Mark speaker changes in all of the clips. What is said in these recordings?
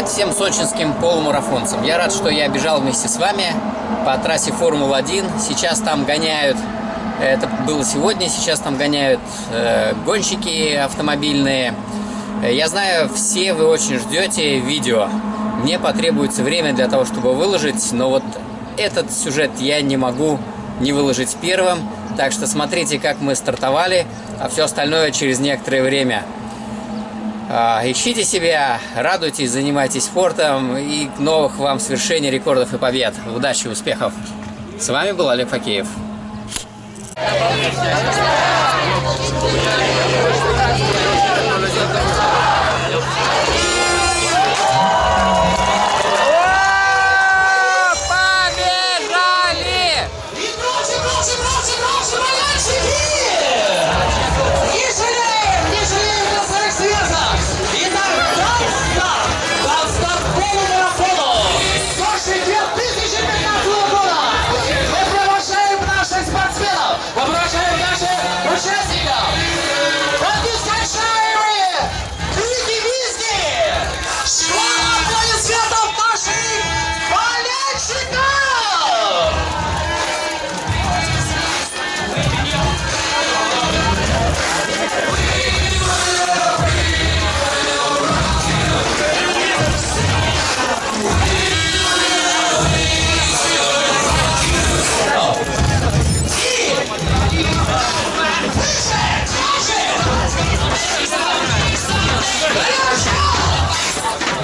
Speaker 1: Привет всем сочинским полумарафонцам. Я рад, что я бежал вместе с вами по трассе Формула-1. Сейчас там гоняют, это было сегодня, сейчас там гоняют э, гонщики автомобильные. Я знаю, все вы очень ждете видео. Мне потребуется время для того, чтобы выложить, но вот этот сюжет я не могу не выложить первым. Так что смотрите, как мы стартовали, а все остальное через некоторое время. А, ищите себя, радуйтесь, занимайтесь спортом и новых вам свершений, рекордов и побед. Удачи, успехов! С вами был Олег Факеев.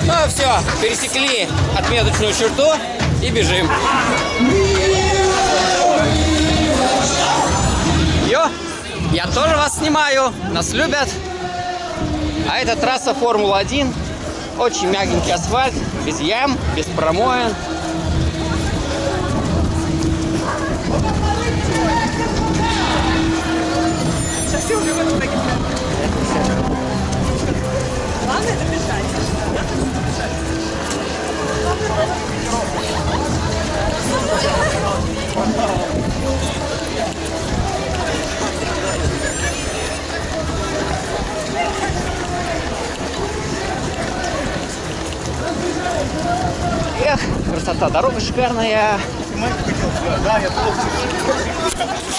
Speaker 1: Ну все, пересекли отметочную черту и бежим. Йо, я тоже вас снимаю, нас любят. А это трасса Формула-1. Очень мягенький асфальт, без ям, без промоин. Красота, дорога шикарная.